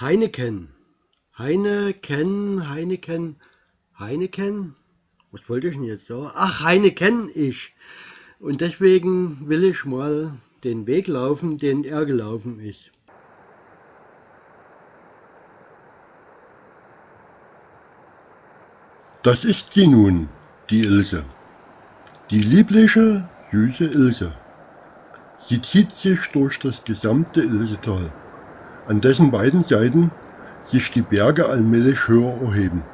Heineken. Heineken, Heineken, Heineken. Was wollte ich denn jetzt sagen? Ach, Heineken ich. Und deswegen will ich mal den Weg laufen, den er gelaufen ist. Das ist sie nun, die Ilse. Die liebliche, süße Ilse. Sie zieht sich durch das gesamte Ilsetal, an dessen beiden Seiten sich die Berge allmählich höher erheben.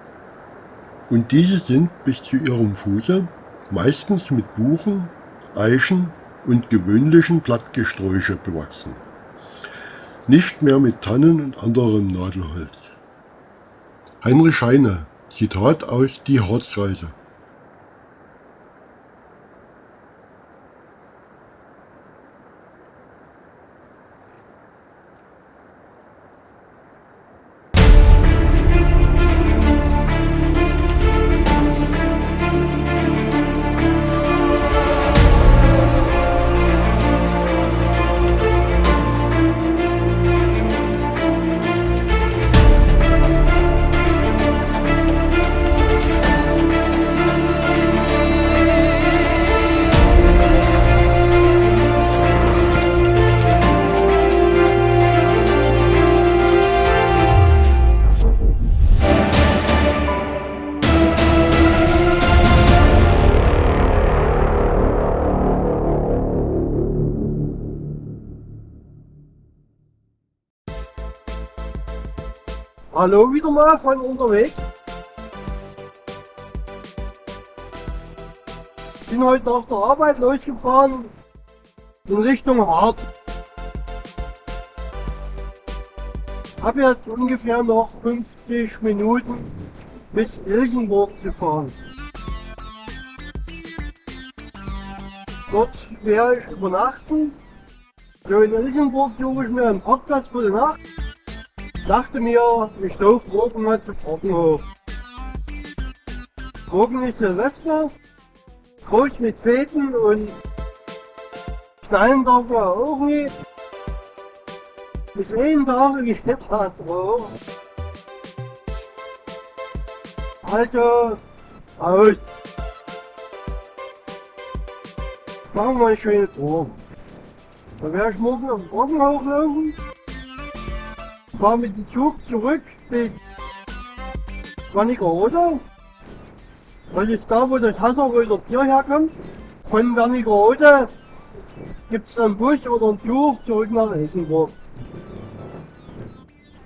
Und diese sind bis zu ihrem Fuße meistens mit Buchen, Eichen und gewöhnlichen Blattgesträuche bewachsen. Nicht mehr mit Tannen und anderem Nadelholz. Heinrich Heine, Zitat aus Die Harzreise wieder mal von unterwegs. Bin heute nach der Arbeit losgefahren in Richtung Hart. Hab jetzt ungefähr noch 50 Minuten bis Ilsenburg zu fahren. Dort werde ich übernachten. So in Ilsenburg suche ich mir einen Parkplatz für die Nacht dachte mir, ich laufe morgen mal zu Trockenhof. Morgen ist Silvester, groß mit Feten und knallen darf man auch nicht. Bis einen Tag geht das drauf. Also, aus. Machen wir eine schöne Tour. Dann werde ich morgen am Trockenhof laufen fahr mit dem Zug zurück bis Wernigerode. Das ist da, wo das Hasseröder Bier herkommt. Von Wernigerode gibt es einen Bus oder einen Zug zurück nach Elsenburg.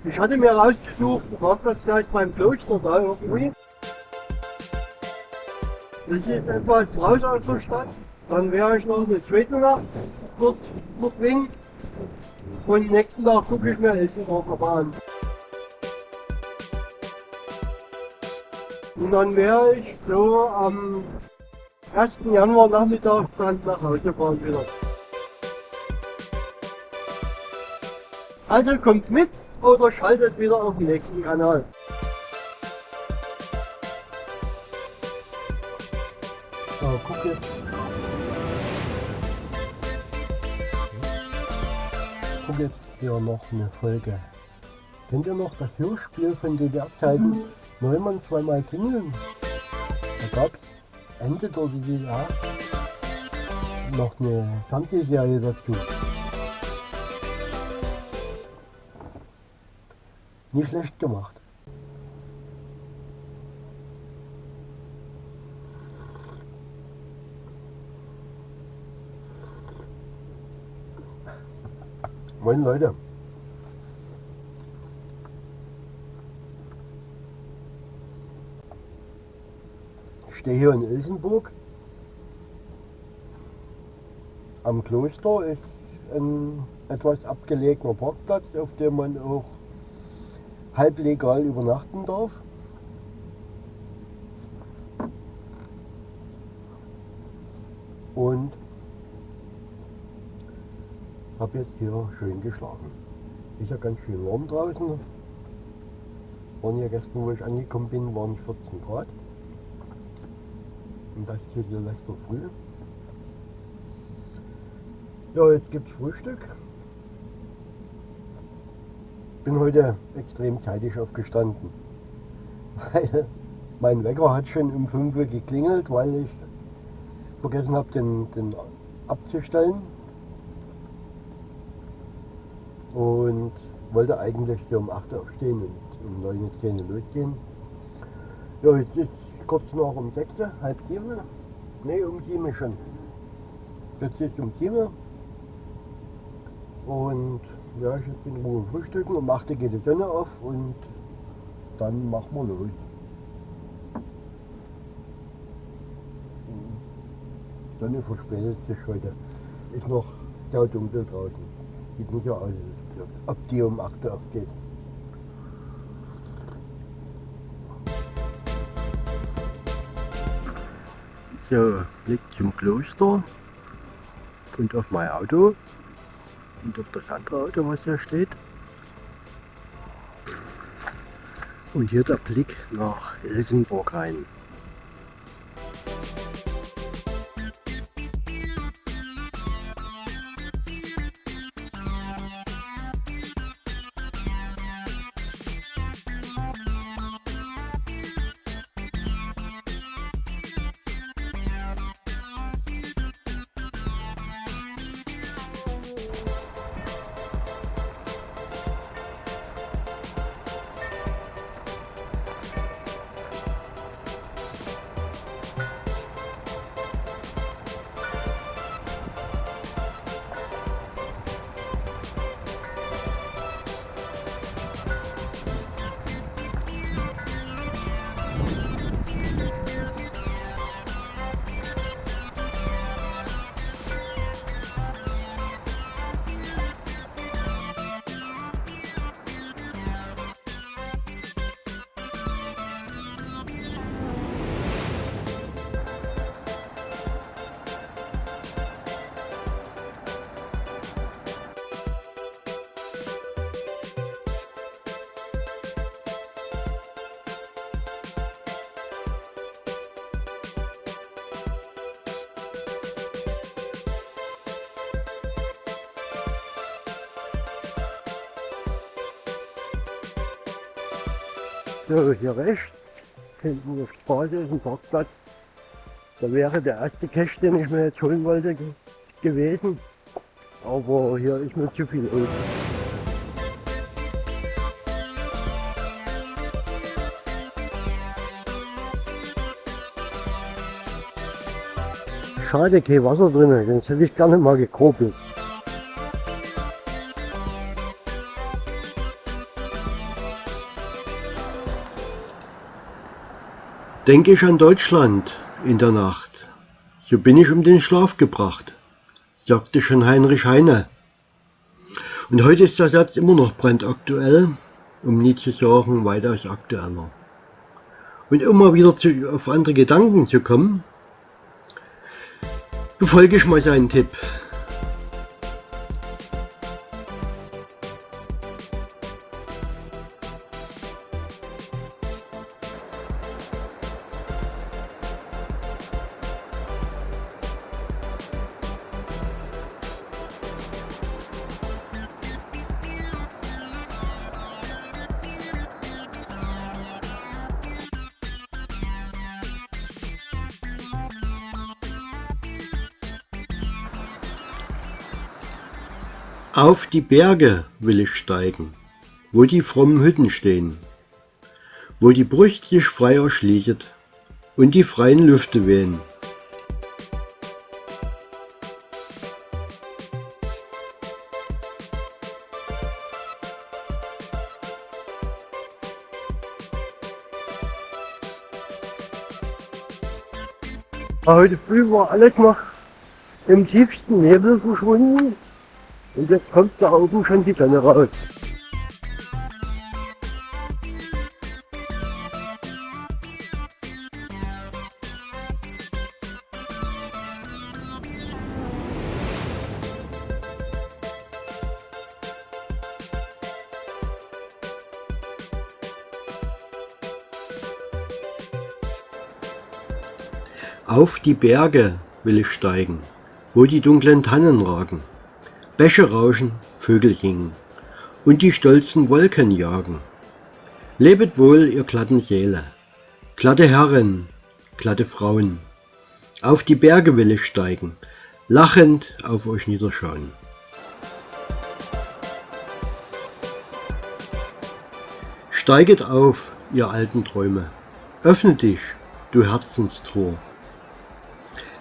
Ich hatte mir rausgesucht, einen Parkplatz gleich beim Kloster da irgendwie. Das ist etwas raus aus der Stadt. Dann wäre ich noch eine zweite Nacht dort verbringen. Und nächsten Tag gucke ich mir Elsenburger an. Und dann wäre ich so am 1. Januar Nachmittag dann nach Hause fahren wieder. Also kommt mit oder schaltet wieder auf den nächsten Kanal. Gucke jetzt hier noch eine Folge. Kennt ihr noch das Hörspiel von DDR-Zeiten? Mhm. Neumann zweimal klingeln. Da gab es Ende der DDR noch eine Fernsehserie dazu. Nicht schlecht gemacht. Moin Leute. Ich stehe hier in Ilsenburg. Am Kloster ist ein etwas abgelegener Parkplatz, auf dem man auch halblegal übernachten darf. Und habe jetzt hier schön geschlafen. Ist ja ganz schön warm draußen. Waren ja gestern, wo ich angekommen bin, waren 14 Grad. Und das hier die letzte Früh. Ja, jetzt gibt es Frühstück. bin heute extrem zeitig aufgestanden, weil mein Wecker hat schon um 5 Uhr geklingelt, weil ich vergessen habe, den, den abzustellen. Und wollte eigentlich so um 8 Uhr aufstehen und um 9 Uhr 10 Uhr losgehen. Ja, jetzt ist kurz noch um 6 Uhr, halb 7 Ne, um 7 schon. Jetzt ist um 7 Und ja, ich bin in Ruhe frühstücken. Um 8 Uhr geht die Sonne auf und dann machen wir los. Die Sonne verspätet sich heute. Ist noch sehr dunkel draußen. Sieht nicht so aus, ob die um 8 Uhr aufgeht. So, Blick zum Kloster und auf mein Auto und auf das andere Auto, was hier steht. Und hier der Blick nach Elsenburg rein. So, hier rechts, hinten auf der Straße ist ein Parkplatz. Da wäre der erste Cache, den ich mir jetzt holen wollte, ge gewesen. Aber hier ist mir zu viel los. Schade, kein Wasser drin, sonst hätte ich gerne mal gekropelt. Denke ich an Deutschland in der Nacht, so bin ich um den Schlaf gebracht, sagte schon Heinrich Heine. Und heute ist der Satz immer noch brandaktuell, um nie zu sagen, weitaus aktueller. Und mal wieder zu, auf andere Gedanken zu kommen, befolge ich mal seinen Tipp. Auf die Berge will ich steigen, wo die frommen Hütten stehen, wo die Brust sich frei erschließet und die freien Lüfte wehen. Heute früh war alles noch im tiefsten Nebel verschwunden. Und jetzt kommt da oben schon die Sonne raus. Auf die Berge will ich steigen, wo die dunklen Tannen ragen. Bäche rauschen, Vögel singen und die stolzen Wolken jagen. Lebet wohl, ihr glatten Seele, glatte Herren, glatte Frauen. Auf die Berge will ich steigen, lachend auf euch niederschauen. Steiget auf, ihr alten Träume, öffne dich, du Herzenstor.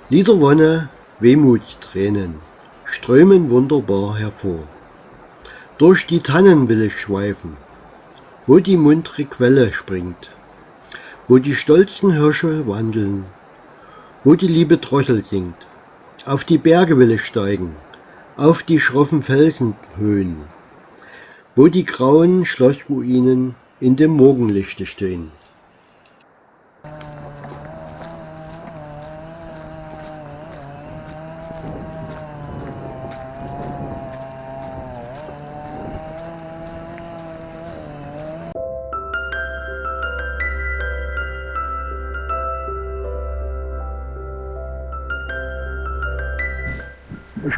Liederwonne, Wehmutstränen strömen wunderbar hervor. Durch die Tannen will ich schweifen, wo die muntre Quelle springt, wo die stolzen Hirsche wandeln, wo die liebe Drossel singt. Auf die Berge will ich steigen, auf die schroffen Felsenhöhen, wo die grauen Schlossruinen in dem Morgenlichte stehen.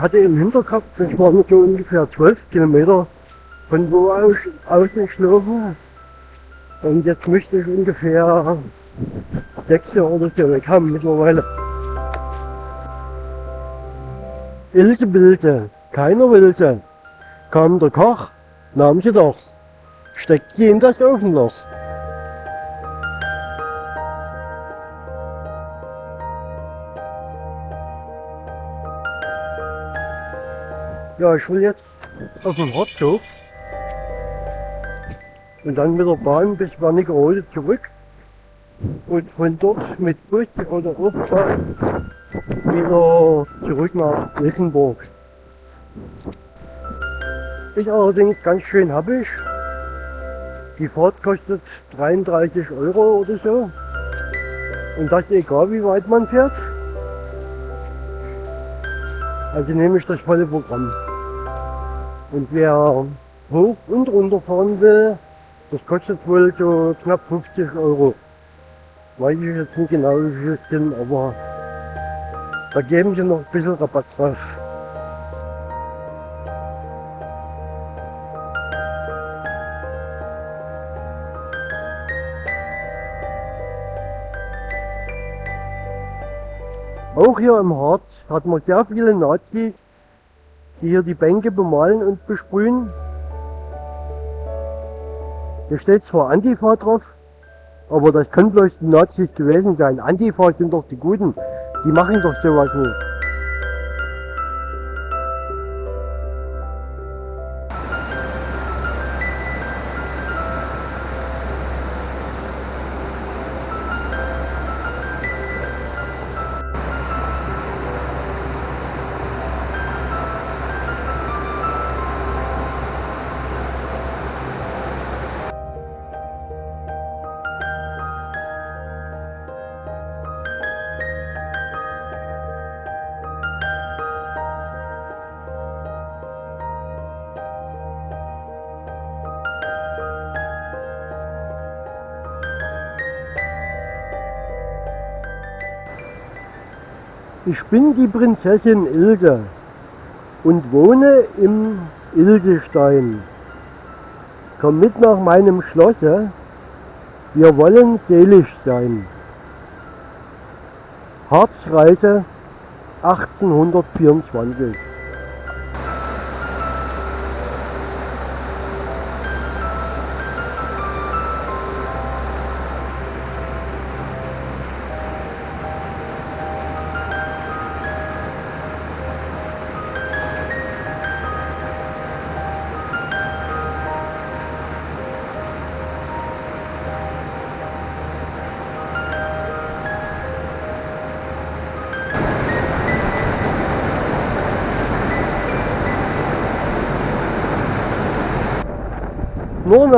Hatte im Hinterkopf, das waren so ungefähr 12 Kilometer von wo aus, aus ich laufe. Und jetzt müsste ich ungefähr sechs oder so weg haben mittlerweile. Ilse Bilse, keiner will sie. Kam der Koch, nahm sie doch, steckt sie in das Ofenloch. Ja, ich will jetzt auf den Herzog und dann mit der Bahn bis Wernigerode zurück und von dort mit Bus oder Aufbahn wieder zurück nach Wissenburg. Ist allerdings ganz schön happig. Die Fahrt kostet 33 Euro oder so. Und das egal wie weit man fährt. Also nehme ich das volle Programm. Und wer hoch und runter fahren will, das kostet wohl so knapp 50 Euro. Weiß ich jetzt nicht genau, wie viel es sind, aber da geben sie noch ein bisschen Rabatt drauf. Auch hier im Harz hat man sehr viele Nazis, die hier die Bänke bemalen und besprühen. Hier steht zwar Antifa drauf, aber das können bloß die Nazis gewesen sein. Antifa sind doch die Guten, die machen doch sowas nicht. Ich bin die Prinzessin Ilse und wohne im Ilsestein. Komm mit nach meinem Schlosse, wir wollen selig sein. Harzreise 1824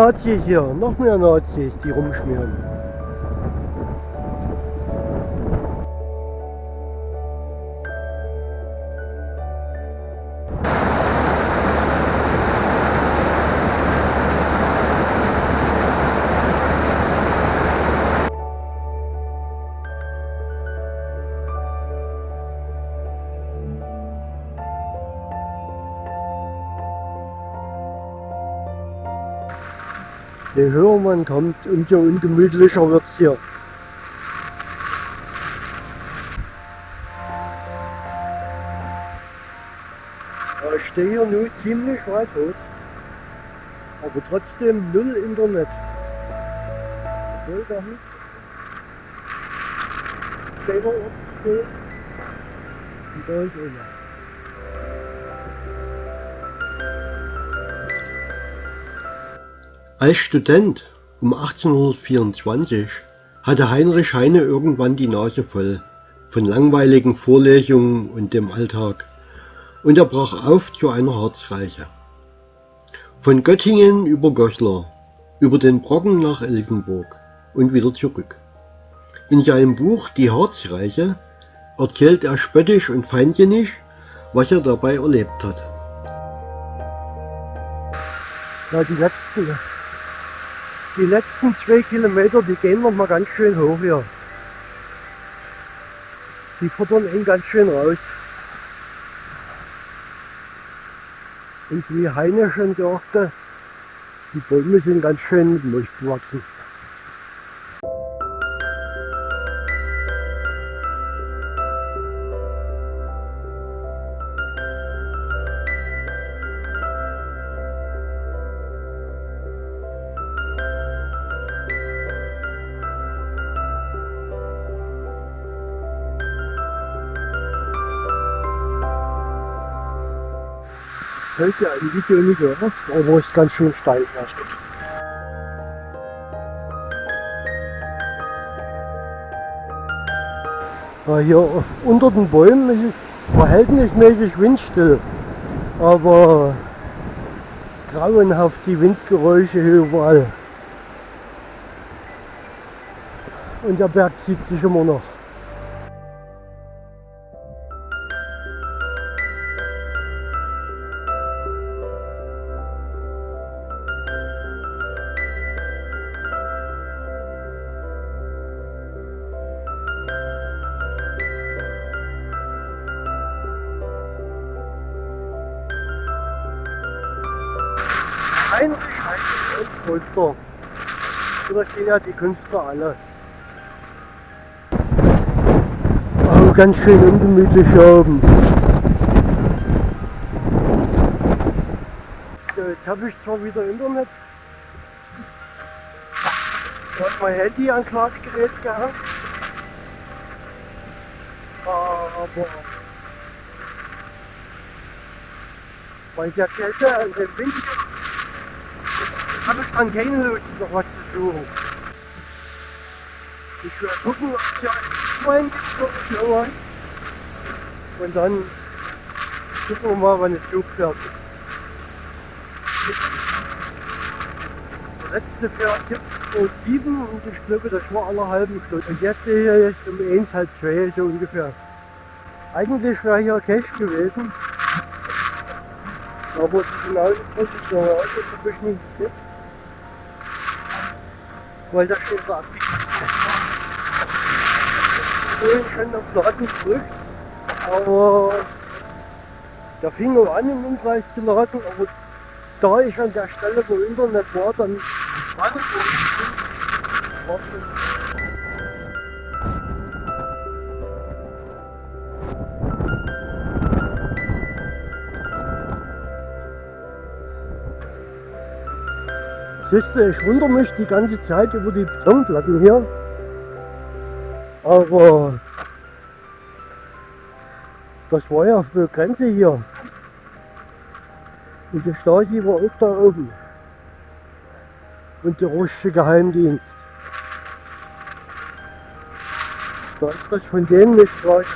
Nazis hier, noch mehr Nazis, die rumschmieren. Je höher man kommt, umso ungemütlicher wird es hier. Ich stehe hier nun ziemlich weit hoch, aber trotzdem null Internet. Obwohl da hinten steht er steht. Und da ist einer. Als Student um 1824 hatte Heinrich Heine irgendwann die Nase voll von langweiligen Vorlesungen und dem Alltag und er brach auf zu einer Harzreise. Von Göttingen über Goslar, über den Brocken nach Elsenburg und wieder zurück. In seinem Buch Die Harzreise erzählt er spöttisch und feinsinnig, was er dabei erlebt hat. Ja, die letzten, die letzten zwei Kilometer, die gehen noch mal ganz schön hoch hier. Die futtern ihn ganz schön raus. Und wie Heine schon sagte, die Bäume sind ganz schön mit Mulch bewachsen. Fällt ja im Video nicht auf, aber ist ganz schön steil. Ja, hier unter den Bäumen ist es verhältnismäßig windstill, aber grauenhaft die Windgeräusche hier überall. Und der Berg zieht sich immer noch. Ja die Künstler alle. Oh, ganz schön ungemütlich oben. Jetzt habe ich zwar wieder Internet. Ich habe mein Handy an Ladegerät gehabt. Aber bei der Kälte und dem Wind habe ich dann keine Lust noch was zu suchen. Ich werde gucken, ob es ja mein Schlau hat. Und dann gucken wir mal, wann der Zug fährt. Der letzte jetzt um 7 und ich glaube, das war alle halben Stunde. Und jetzt sehe ich jetzt um 1, halb 2 so ungefähr. Eigentlich wäre hier Cash gewesen. Aber die genaue Position habe ich nicht gesehen. Weil das schon so Ich bin schon auf Laden zurück. Aber da fing er an im Umkreis zu laden, aber da ich an der Stelle, wo Internet war, dann war Siehst du, ich wundere mich die ganze Zeit über die Betonplatten hier. Aber das war ja für Grenze hier. Und die Stasi war auch da oben. Und der russische Geheimdienst. Da ist das von denen nicht raus.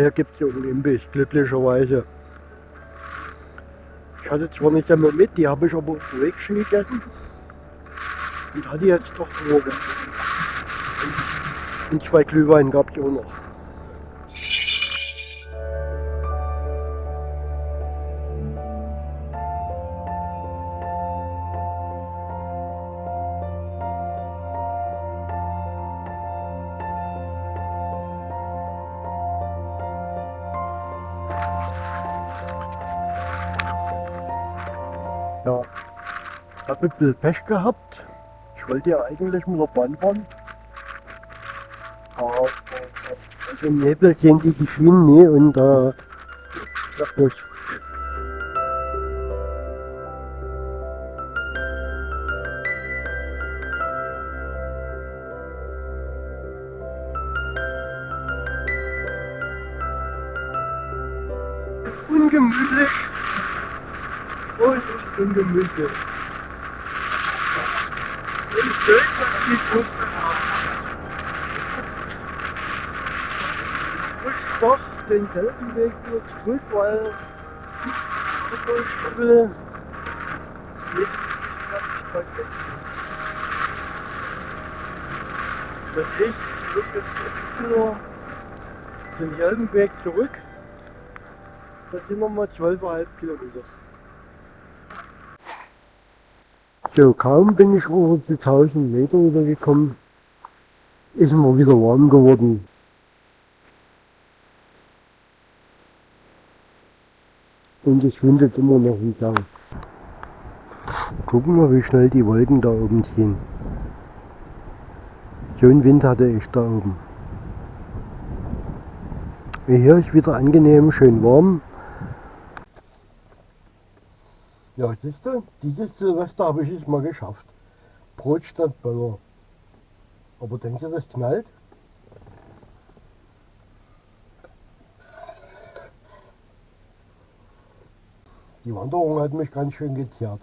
Ja, hier gibt es ja einen glücklicherweise. Ich hatte zwar nicht einmal mit, die habe ich aber unterwegs schon gegessen. Und hatte jetzt doch Hunger. Und zwei Glühwein gab es auch noch. Habe ein bisschen Pech gehabt. Ich wollte ja eigentlich mit der Bahn fahren. Aber also im Nebel sehen die die Schienen nie und äh, dachte ich, ungemütlich. Und ungemütlich. Und schön, dass die Gruppe Ich doch denselben Weg wieder zurück, weil ich will nicht Das ich zurück jetzt nur denselben Weg zurück. Das sind nochmal 12,5 Kilometer. So, kaum bin ich über die 1000 Meter wieder gekommen, ist mir wieder warm geworden. Und es windet immer noch im Gang. Gucken wir, wie schnell die Wolken da oben ziehen. So einen Wind hatte ich da oben. Hier ist wieder angenehm, schön warm. Ja, siehst du, dieses Silvester habe ich es mal geschafft. Brot statt Böller. Aber denkst du, das knallt? Die Wanderung hat mich ganz schön gezerrt.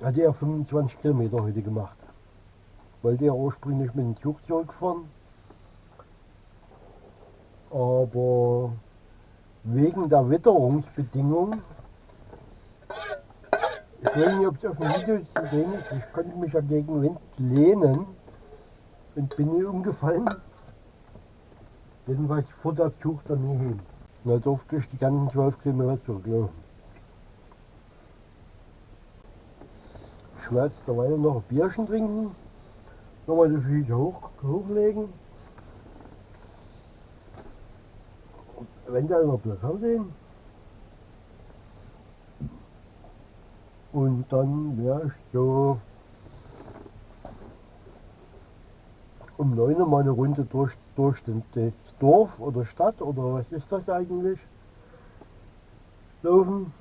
Hatte ja 25 Kilometer heute gemacht. Wollte ja ursprünglich mit dem Zug zurückfahren. Aber wegen der Witterungsbedingungen ich weiß nicht, ob es auf dem Video zu sehen ist. Ich konnte mich ja gegen Wind lehnen und bin nie umgefallen. Jedenfalls vor der Zug dann nie hin. Und da durfte ich die ganzen 12 Kilometer zurücklaufen. Ich werde jetzt derweil noch ein Bierchen trinken, nochmal die Füße hoch, hochlegen. Und eventuell noch ein Fernsehen. Und dann wäre ich so um 9 Uhr mal eine Runde durch, durch das Dorf oder Stadt oder was ist das eigentlich? Laufen.